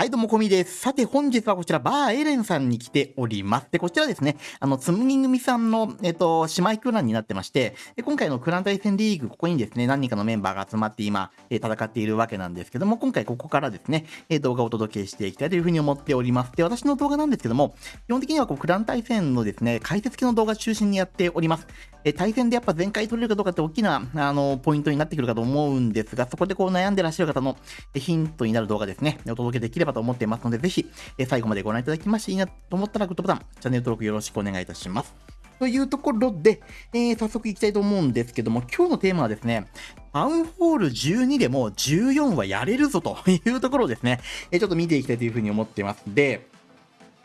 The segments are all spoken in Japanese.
はい、どうも、こみです。さて、本日はこちら、バーエレンさんに来ております。で、こちらですね、あの、つむぎ組さんの、えっと、姉妹クランになってまして、で今回のクラン対戦リーグ、ここにですね、何人かのメンバーが集まって今、え、戦っているわけなんですけども、今回ここからですね、え、動画をお届けしていきたいというふうに思っております。で、私の動画なんですけども、基本的にはこう、クラン対戦のですね、解説系の動画中心にやっております。え対戦でやっぱ全開取れるかどうかって大きな、あの、ポイントになってくるかと思うんですが、そこでこう悩んでらっしゃる方のヒントになる動画ですね、お届けできればと思っていますので、ぜひ、え最後までご覧いただきましていいなと思ったらグッドボタン、チャンネル登録よろしくお願いいたします。というところで、えー、早速いきたいと思うんですけども、今日のテーマはですね、タウンホール12でも14はやれるぞというところをですね、えちょっと見ていきたいというふうに思ってます。で、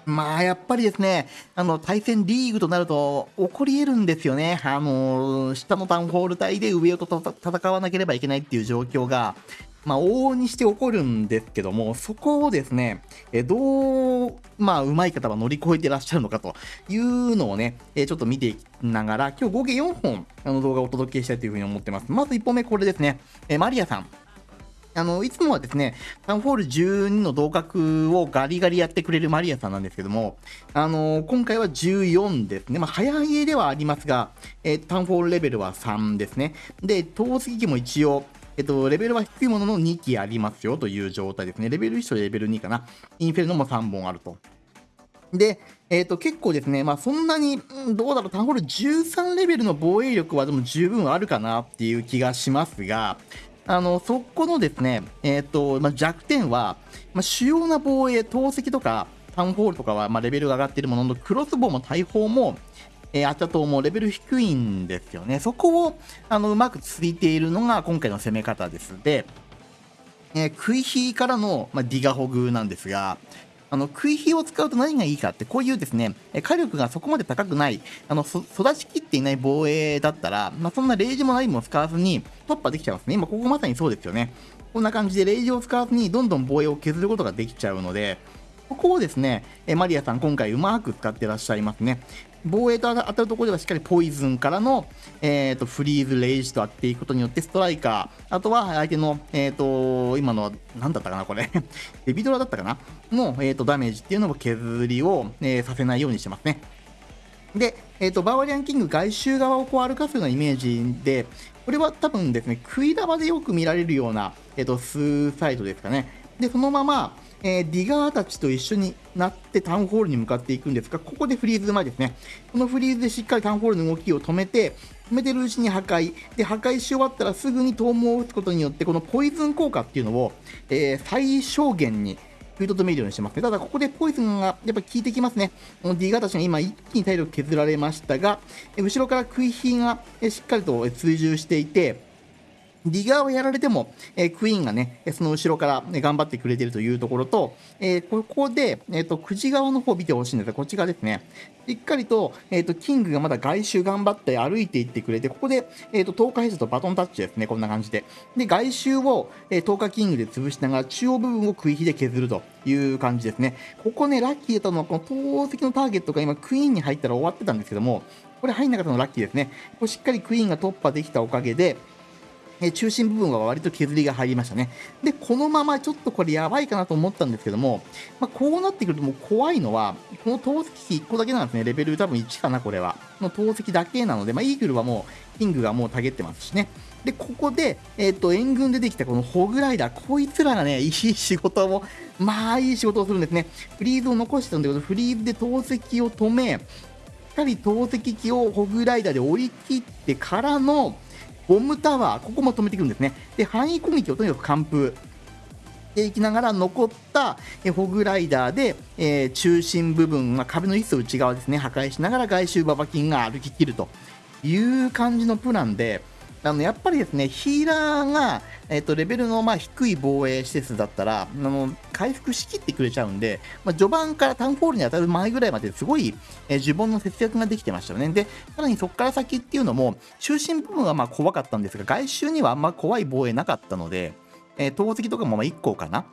まあ、やっぱりですね、あの、対戦リーグとなると、起こり得るんですよね。あの、下のタウンホール帯で上と戦わなければいけないっていう状況が、まあ、往々にして起こるんですけども、そこをですね、えどう、まあ、うまい方は乗り越えてらっしゃるのかというのをね、えちょっと見ていきながら、今日合計4本、あの動画をお届けしたいというふうに思ってます。まず1本目、これですね。えマリアさん。あの、いつもはですね、タウンホール12の同格をガリガリやってくれるマリアさんなんですけども、あの今回は14ですね。まあ、早い絵ではありますが、えー、タウンホールレベルは3ですね。で、投石機も一応、えっと、レベルは低いものの2機ありますよという状態ですね。レベル1とレベル2かな。インフェルノも3本あると。で、えっ、と、結構ですね、まあそんなに、どうだろう、タウンホール13レベルの防衛力はでも十分あるかなっていう気がしますが、あの、そこのですね、えっ、と、まあ、弱点は、まあ、主要な防衛、投石とか、タウンホールとかは、まあ、レベルが上がっているものの、クロスボウも大砲も、えー、アチャ島もレベル低いんですよね。そこをあのうまくついているのが今回の攻め方です。で、えー、食い火からの、まあ、ディガホグなんですが、あの食い火を使うと何がいいかって、こういうですね、火力がそこまで高くない、あの育ちきっていない防衛だったら、まあ、そんなレイジも何も使わずに突破できちゃいますね。今ここまさにそうですよね。こんな感じでレイジを使わずにどんどん防衛を削ることができちゃうので、ここをですね、マリアさん今回うまく使ってらっしゃいますね。防衛と当たるところではしっかりポイズンからの、えーと、フリーズ、レイジと当てていくことによってストライカー、あとは相手の、えーと、今の、なんだったかな、これ デビドラだったかな？の、えーと、ダメージっていうのも削りを、えー、させないようにしてますね。で、えー、とバーバリアンキング外周側をこう歩かすようなイメージで、これは多分ですね、食い玉でよく見られるような、えー、とスーサイドですかね。で、そのまま、えー、ディガーたちと一緒になってタウンホールに向かっていくんですが、ここでフリーズ前ですね。このフリーズでしっかりタウンホールの動きを止めて、止めてるうちに破壊。で、破壊し終わったらすぐにトームを打つことによって、このポイズン効果っていうのを、えー、最小限に食いとどめるようにしてますね。ただ、ここでポイズンがやっぱ効いてきますね。このディガーたちが今一気に体力削られましたが、後ろから食い火がしっかりと追従していて、ディガーをやられても、えー、クイーンがね、その後ろから、ね、頑張ってくれてるというところと、えー、ここで、えーと、久慈側の方見てほしいんですが、こっち側ですね。しっかりと,、えーと、キングがまだ外周頑張って歩いていってくれて、ここで、えーと、10日ヘッドとバトンタッチですね、こんな感じで。で、外周を、えー、10日キングで潰しながら、中央部分を食い火で削るという感じですね。ここね、ラッキーだったのは、この投石のターゲットが今、クイーンに入ったら終わってたんですけども、これ入んなかったのラッキーですね。これしっかりクイーンが突破できたおかげで、え中心部分は割と削りが入りましたね。で、このままちょっとこれやばいかなと思ったんですけども、まあ、こうなってくるともう怖いのは、この投石機1個だけなんですね。レベル多分1かな、これは。の投石だけなので、まあ、イーグルはもう、キングがもうたげってますしね。で、ここで、えっ、ー、と、援軍でできたこのホグライダー、こいつらがね、いい仕事を、まあ、いい仕事をするんですね。フリーズを残してたんだけど、フリーズで投石を止め、しっかり投石機をホグライダーで追い切ってからの、ボムタワー、ここも止めてくるんですね。で、範囲攻撃をとにかく完封。ていきながら残ったホグライダーで、えー、中心部分、まあ、壁の一層内側ですね破壊しながら外周ババキンが歩ききるという感じのプランであのやっぱりですねヒーラーが、えーと、レベルのまあ低い防衛施設だったらあの回復しきってくれちゃうんで、まあ、序盤からタウンホールに当たる前ぐらいまですごい、えー、呪文の節約ができてましたよね。で、さらにそこから先っていうのも、中心部分はまあ怖かったんですが、外周にはあんま怖い防衛なかったので、えー、投石とかもまあ1個かな。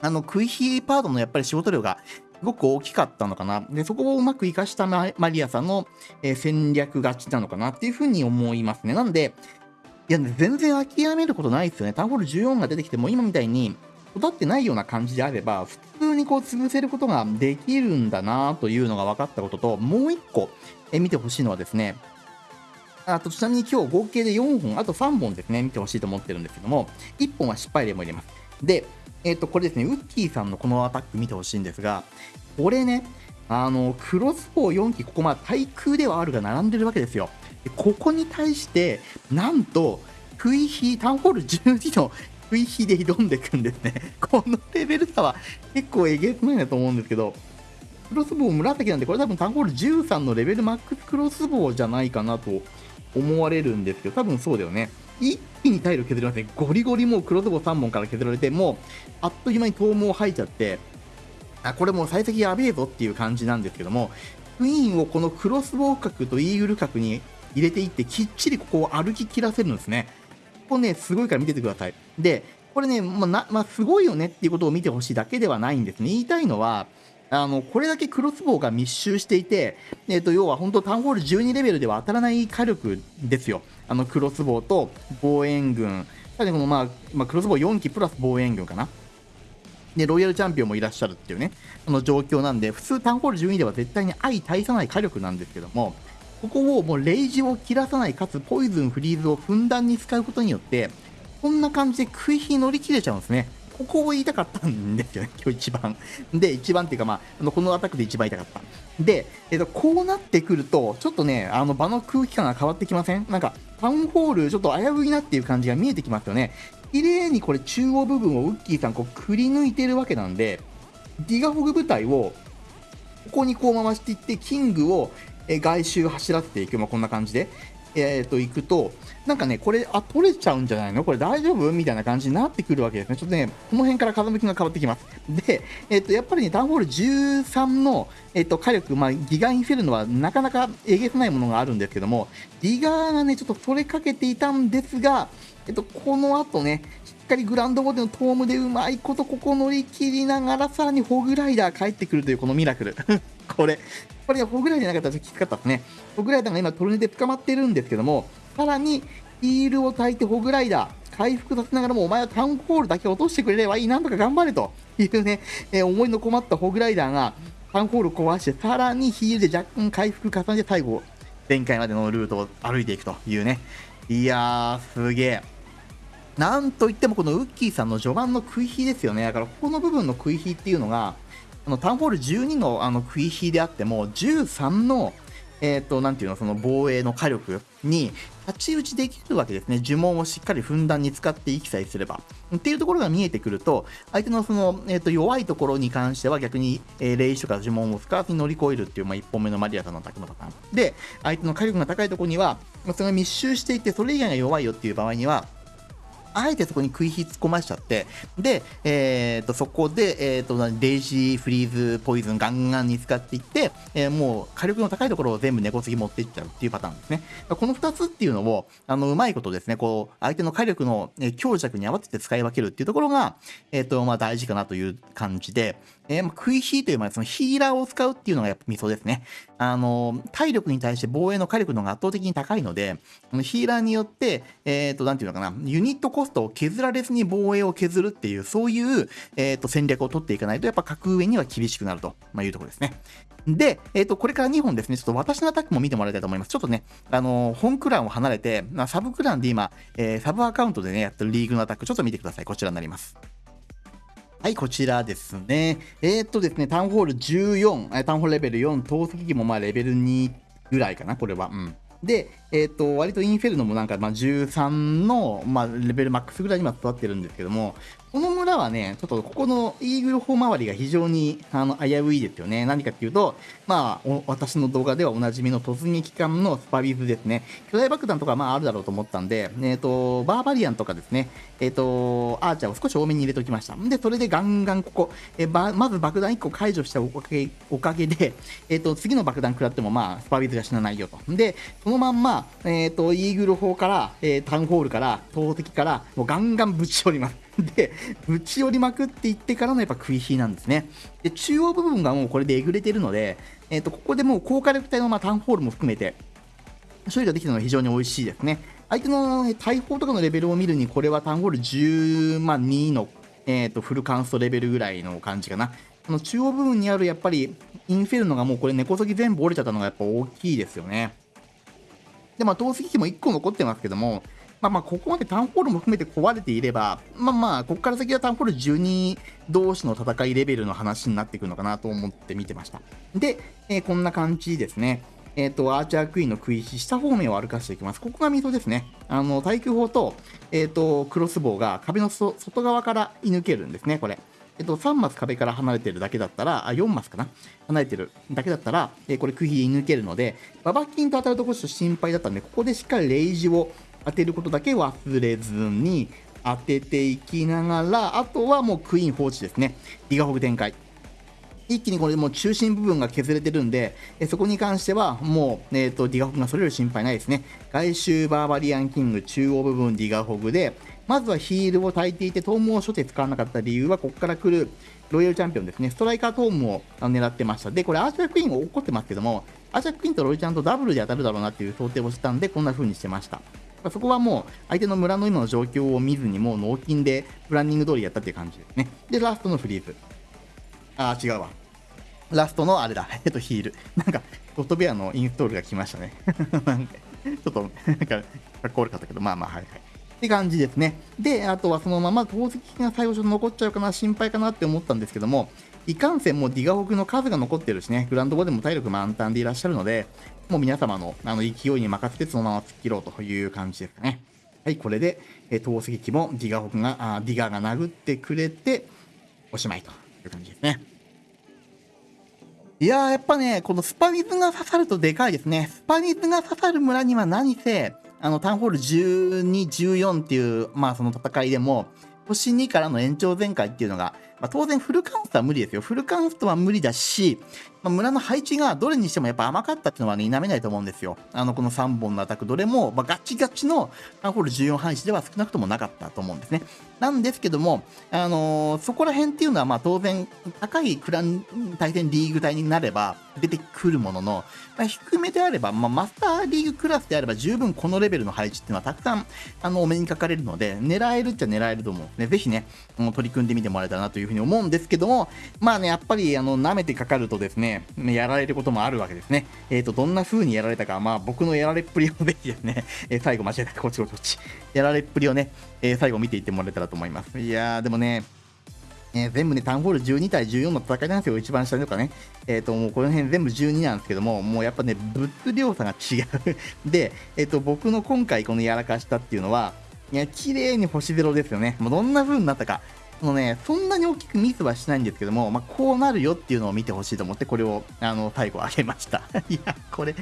あの、クイヒーパードのやっぱり仕事量がごく大きかったのかな。で、そこをうまく活かしたマリアさんの、え、戦略勝ちなのかなっていうふうに思いますね。なんで、いや、全然諦めることないですよね。タウンホール14が出てきても、今みたいに、育ってないような感じであれば、普通にこう潰せることができるんだなというのが分かったことと、もう1個え見てほしいのはですね、あとちなみに今日合計で4本、あと3本ですね、見てほしいと思ってるんですけども、1本は失敗例も入れます。で、えっ、ー、と、これですね、ウッキーさんのこのアタック見てほしいんですが、これね、あの、クロスボウ4機、ここまあ対空ではあるが並んでるわけですよ。でここに対して、なんと、クイヒー、タウンホール12の クイヒーで挑んでいくんですね。このレベル差は結構えげつないなと思うんですけど、クロスボウ紫なんで、これ多分タウンホール13のレベルマックスクロスボウじゃないかなと思われるんですけど、多分そうだよね。一気に体力削りますね。ゴリゴリもうクロスボ3本から削られて、もうあっという間に頭毛吐いちゃって、あ、これもう幸先やべえぞっていう感じなんですけども、クイーンをこのクロスボウ角とイーグル角に入れていって、きっちりここを歩き切らせるんですね。ここね、すごいから見ててください。で、これね、まあ、なまあ、すごいよねっていうことを見てほしいだけではないんですね。言いたいのは、あのこれだけクロスボウが密集していて、えー、と要は本当、タウンホール12レベルでは当たらない火力ですよ、あのクロスボウと防衛軍、さらにこの、まあまあ、クロスボウ4機プラス防衛軍かな。で、ロイヤルチャンピオンもいらっしゃるっていうね、その状況なんで、普通タウンホール12では絶対に相対さない火力なんですけども、ここをもうレイジを切らさない、かつポイズン、フリーズをふんだんに使うことによって、こんな感じで食い火乗り切れちゃうんですね。ここを言いたかったんですよね、今日一番。で、一番っていうか、まあ、あのこのアタックで一番言いたかった。で、えっと、こうなってくると、ちょっとね、あの場の空気感が変わってきません？なんか、タウンホール、ちょっと危ういなっていう感じが見えてきますよね。綺麗にこれ、中央部分をウッキーさん、こう、くり抜いてるわけなんで、ディガフォグ部隊を、ここにこう回していって、キングを外周走らせていく、まあ、こんな感じで。えー、と行くと、なんかね、これ、あ、取れちゃうんじゃないの？これ大丈夫？みたいな感じになってくるわけですね。ちょっとね、この辺から風向きが変わってきます。で、えっ、ー、と、やっぱりね、タウンホール13の、えっ、ー、と、火力、まあ、ギガインフェルノはなかなかえげつないものがあるんですけども、ギガーがね、ちょっと取れかけていたんですが、えっと、この後ね、しっかりグランドボディのトームでうまいことここ乗り切りながら、さらにホグライダー帰ってくるというこのミラクル。これ、これホグライダーじゃなかったらきつかったですね。ホグライダーが今トルネで捕まってるんですけども、さらにヒールを焚いてホグライダー、回復させながらもお前はタウンホールだけ落としてくれればいい、なんとか頑張れというね、えー、思いの困ったホグライダーがタウンホール壊して、さらにヒールで若干回復重ねて最後、前回までのルートを歩いていくというね。いやー、すげえ。なんといってもこのウッキーさんの序盤の食い火ですよね。だからここの部分の食い火っていうのが、あのタウンホール12のあの食い火であっても、13の、えっ、ー、と、なんていうの、その防衛の火力に太刀打ちできるわけですね。呪文をしっかりふんだんに使っていきさえすれば。っていうところが見えてくると、相手のその、えー、と弱いところに関しては逆に、えー、霊視とか呪文を使わずに乗り越えるっていう、まあ、1本目のマリアさんのアタックのパターン。で、相手の火力が高いところには、ま、それが密集していて、それ以外が弱いよっていう場合には、あえてそこに食い火突っ込ましちゃって、で、えー、とそこで、えー、とレイジー、フリーズ、ポイズンガンガンに使っていって、えー、もう火力の高いところを全部根こつぎ持っていっちゃうっていうパターンですね。この2つっていうのを、あのうまいことですね、こう相手の火力の強弱に合わせて使い分けるっていうところが、えっとまあ、大事かなという感じで、えー、まあ、食い火という、まあ、そのヒーラーを使うっていうのがやっぱミソですね。あの、体力に対して防衛の火力の方が圧倒的に高いので、このヒーラーによって、えっ、ー、と、なんていうのかな、ユニットコストを削られずに防衛を削るっていう、そういう、えっ、ー、と、戦略を取っていかないと、やっぱ格上には厳しくなると、まあ、いうところですね。で、えっ、ー、と、これから2本ですね、ちょっと私のアタックも見てもらいたいと思います。ちょっとね、あの本クランを離れてま、サブクランで今、えサブアカウントでね、やってるリーグのアタック、ちょっと見てください。こちらになります。はい、こちらですね。えー、っとですね、タウンホール14、タウンホールレベル4、投石機もまあレベル2ぐらいかな、これは。うん。で、えっ、ー、と、割とインフェルノもなんか、まあ、13の、まあ、レベルマックスぐらいに今育ってるんですけども、この村はね、ちょっとここのイーグル砲周りが非常にあの危ういですよね。何かっていうと、まあ、私の動画ではおなじみの突撃艦のスパビズですね。巨大爆弾とかまああるだろうと思ったんで、えっ、ー、と、バーバリアンとかですね、えっ、ー、と、アーチャーを少し多めに入れておきました。で、それでガンガンここ、えまず爆弾1個解除したおかげおかげで、えっ、と、次の爆弾食らってもまあ、スパビズが死なないよと。で、そのまんま、えっ、と、イーグル砲から、えタウンホールから、投石から、もうガンガンぶち寄ります。で、ぶち寄りまくっていってからのやっぱ食い火なんですね。で、中央部分がもうこれでえぐれてるので、えっ、ー、と、ここでもう高火力帯のまあタウンホールも含めて、処理ができたのが非常に美味しいですね。相手の大砲とかのレベルを見るに、これはタウンホール12のえっ、と、フルカンストレベルぐらいの感じかな。この中央部分にあるやっぱりインフェルノがもうこれ根こそぎ全部折れちゃったのがやっぱ大きいですよね。で、まあ、投石機も1個残ってますけども、まあまあ、ここまでタウンホールも含めて壊れていれば、まあまあ、ここから先はタウンホール12同士の戦いレベルの話になっていくのかなと思って見てました。で、えー、こんな感じですね。えっ、ー、と、アーチャークイーンの食い石、下方面を歩かせていきます。ここが溝ですね。あの、対空砲と、えっ、ー、と、クロスボウが壁の外側から射抜けるんですね、これ。えっと、3マス壁から離れてるだけだったら、あ、4マスかな離れてるだけだったら、えこれ釘で抜けるので、ババキンと当たるとこちょっと心配だったんで、ここでしっかりレイジを当てることだけ忘れずに当てていきながら、あとはもうクイーン放置ですね。ギガホグ展開。一気にこれもう中心部分が削れてるんで、えそこに関してはもう、えーと、ディガホグがそれより心配ないですね。外周バーバリアンキング中央部分ディガホグで、まずはヒールを焚いていて、トームを初手使わなかった理由は、ここから来るロイヤルチャンピオンですね、ストライカートームを狙ってました。で、これアーチャークイーンが怒ってますけども、アーチャークイーンとロイちゃんとダブルで当たるだろうなっていう想定をしたんで、こんな風にしてました。そこはもう相手の村の今の状況を見ずにもう納金でプランニング通りやったっていう感じですね。で、ラストのフリーズ。あー、違うわ。ラストのあれだ、えっと、ヒール。なんか、ゴッドベアのインストールが来ましたね。ちょっと、なんか、かっこ悪かったけど、まあまあ、はいはい。って感じですね。で、あとはそのまま投石が最後ちょっと残っちゃうかな、心配かなって思ったんですけども、いかんせんもうディガホクの数が残ってるしね、グランドボでも体力満タンでいらっしゃるので、もう皆様のあの勢いに任せてそのまま突っ切ろうという感じですかね。はい、これで、え投石機もディガホクが、あディガが殴ってくれて、おしまいという感じですね。いやー、やっぱね、このスパニズが刺さるとでかいですね。スパニズが刺さる村には何せ、あの、タウンホール12、14っていう、まあその戦いでも、星2からの延長全開っていうのが、まあ、当然フルカウントは無理ですよ。フルカウントは無理だし、まあ、村の配置がどれにしてもやっぱ甘かったっていうのはね、否めないと思うんですよ。あの、この3本のアタック、どれも、まあ、ガチガチのタンホール14配置では少なくともなかったと思うんですね。なんですけども、あのー、そこら辺っていうのは、まあ当然、高いクラン対戦リーグ帯になれば出てくるものの、まあ、低めであれば、まあ、マスターリーグクラスであれば十分このレベルの配置っていうのはたくさん、あの、お目にかかれるので、狙えるっちゃ狙えると思うね。ぜひね、取り組んでみてもらえたらなというふうに思うんですけども、まあね、やっぱり、あの、舐めてかかるとですね、やられることもあるわけですね。えっ、ー、と、どんな風にやられたか、まあ僕のやられっぷりをぜひですね、えー、最後間違えた、こっちこっち。やられっぷりをね、えー、最後見ていってもらえたらと思います。いやー、でもね、えー、全部ね、タウンホール12対14の戦いなんですよ、一番下とかね。えっ、ー、と、もうこの辺全部12なんですけども、もうやっぱね、物量差が違う で、えっ、ー、と、僕の今回このやらかしたっていうのは、いや、綺麗に星0ですよね。もうどんな風になったか。そのね、そんなに大きくミスはしないんですけども、まあ、こうなるよっていうのを見てほしいと思って、これを、あの、最後あげました。いや、これ、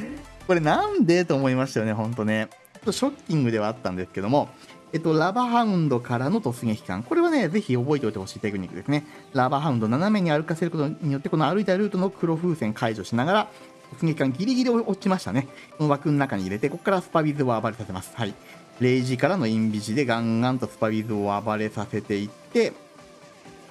これなんでと思いましたよね、ほんとね。ちょっとショッキングではあったんですけども、えっと、ラバハウンドからの突撃感。これはね、ぜひ覚えておいてほしいテクニックですね。ラバハウンド斜めに歩かせることによって、この歩いたルートの黒風船解除しながら、突撃感ギリギリ落ちましたね。この枠の中に入れて、ここからスパビズを暴れさせます。はい。0時からのインビジでガンガンとスパビズを暴れさせていって、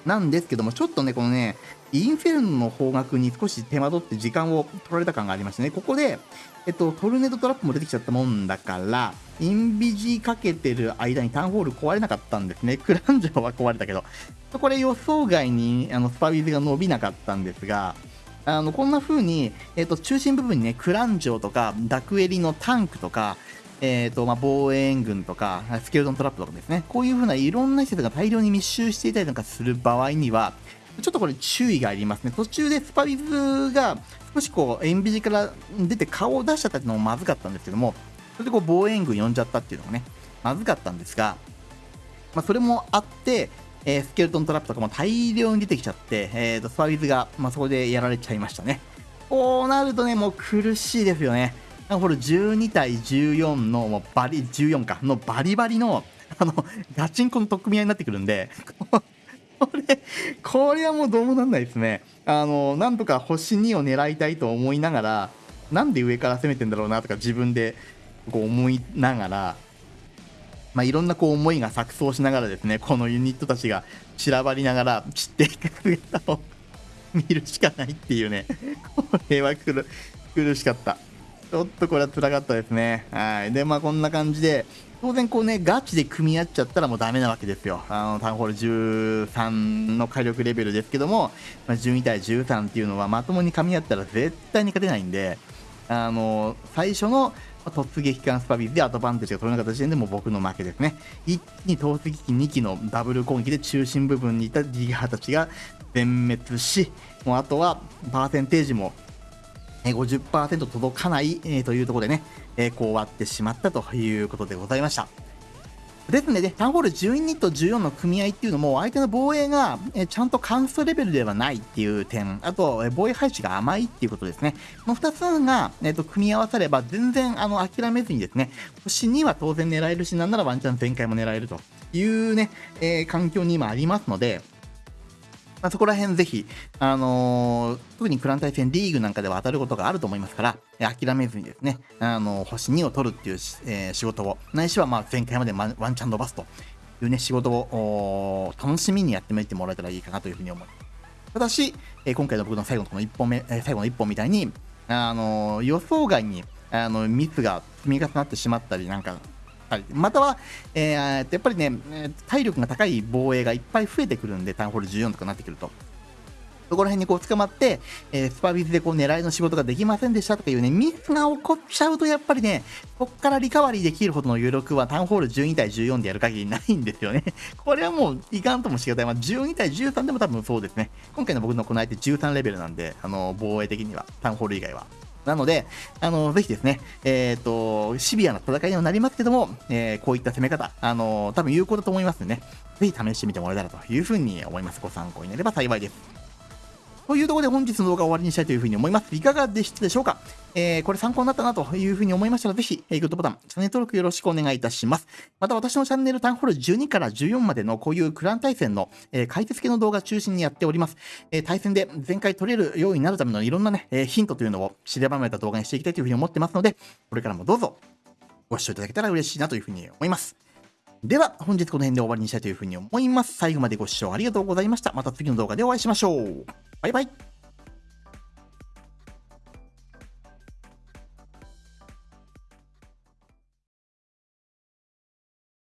なんですけども、ちょっとね、このね、インフェルノの方角に少し手間取って時間を取られた感がありましてね、ここで、えっと、トルネードトラップも出てきちゃったもんだから、インビジかけてる間にタウンホール壊れなかったんですね。クランジョは壊れたけど。これ予想外にあのスパビズが伸びなかったんですが、あのこんな風に、えっと、中心部分にね、クランジョとか、ダクエリのタンクとか、えーとまあ、防衛軍とか、スケルトントラップとかですね、こういう風ないろんな施設が大量に密集していたりとかする場合には、ちょっとこれ注意がありますね。途中でスパビズが少しこう、エンビジから出て顔を出しちゃったっていうのもまずかったんですけども、それでこう防衛軍呼んじゃったっていうのがね、まずかったんですが、まあ、それもあって、えー、スケルトントラップとかも大量に出てきちゃって、えーと、スパビズが、まあ、そこでやられちゃいましたね。こうなるとね、もう苦しいですよね。これ12対14のもうバリ、14か、のバリバリの、あの、ガチンコの取っ組み合いになってくるんで、これ、これはもうどうもなんないですね。あの、なんとか星2を狙いたいと思いながら、なんで上から攻めてんだろうなとか自分でこう思いながら、まあ、いろんなこう思いが錯綜しながらですね、このユニットたちが散らばりながら散っていく姿を見るしかないっていうね、これは苦しかった。ちょっとこれは辛かったですね。はい。で、まあこんな感じで、当然こうね、ガチで組み合っちゃったらもうダメなわけですよ。あの、タウンホール13の火力レベルですけども、まあ、12対13っていうのはまともに噛み合ったら絶対に勝てないんで、あの、最初の突撃艦スパビスでアドバンテージが取れなかった時点でもう僕の負けですね。一気に投石機2機のダブル攻撃で中心部分にいたディガーたちが全滅し、もうあとはパーセンテージも50%届かない、えというところでね、えこう終わってしまったということでございました。ですので、ね、タンホール12と14の組合っていうのも、相手の防衛が、えちゃんと関数レベルではないっていう点、あと、え防衛配置が甘いっていうことですね。この2つが、えーと、組み合わされば、全然あの諦めずにですね、星2は当然狙えるし、なんならワンチャン全開も狙えるというね、えー、環境に今ありますので、まあ、そこら辺ぜひ、あのー、特にクラン対戦リーグなんかでは当たることがあると思いますから、諦めずにですね、あのー、星2を取るっていう、えー、仕事を、ないしはまあ前回までワンチャン伸ばすというね、仕事を楽しみにやってみてもらえたらいいかなというふうに思います。ただし、え今回の僕の最後のこの1本目、え最後の1本みたいに、あの予想外にあのミスが積み重なってしまったりなんかはい、または、えー、やっぱりね、体力が高い防衛がいっぱい増えてくるんで、タウンホール14とかなってくると。そこら辺にこう捕まって、えー、スパビズでこう狙いの仕事ができませんでしたとかいうね、ミスが起こっちゃうとやっぱりね、こっからリカバリーできるほどの余力はタウンホール12対14でやる限りないんですよね。これはもういかんともしがたい。まあ、12対13でも多分そうですね。今回の僕のこの相手13レベルなんで、あの、防衛的には、タウンホール以外は。なので、あの、ぜひですね、えっ、ー、と、シビアな戦いにはなりますけども、えー、こういった攻め方、あの、多分有効だと思いますんでね、ぜひ試してみてもらえたらというふうに思います。ご参考になれば幸いです。というところで本日の動画を終わりにしたいというふうに思います。いかがでしたでしょうか？えー、これ参考になったなというふうに思いましたら、ぜひ、グッドボタン、チャンネル登録よろしくお願いいたします。また私のチャンネルタウンホール12から14までのこういうクラン対戦の、えー、解説系の動画中心にやっております。えー、対戦で全回取れるようになるためのいろんなね、えー、ヒントというのを知ればめた動画にしていきたいというふうに思ってますので、これからもどうぞご視聴いただけたら嬉しいなというふうに思います。では、本日この辺で終わりにしたいというふうに思います。最後までご視聴ありがとうございました。また次の動画でお会いしましょう。バイバイ。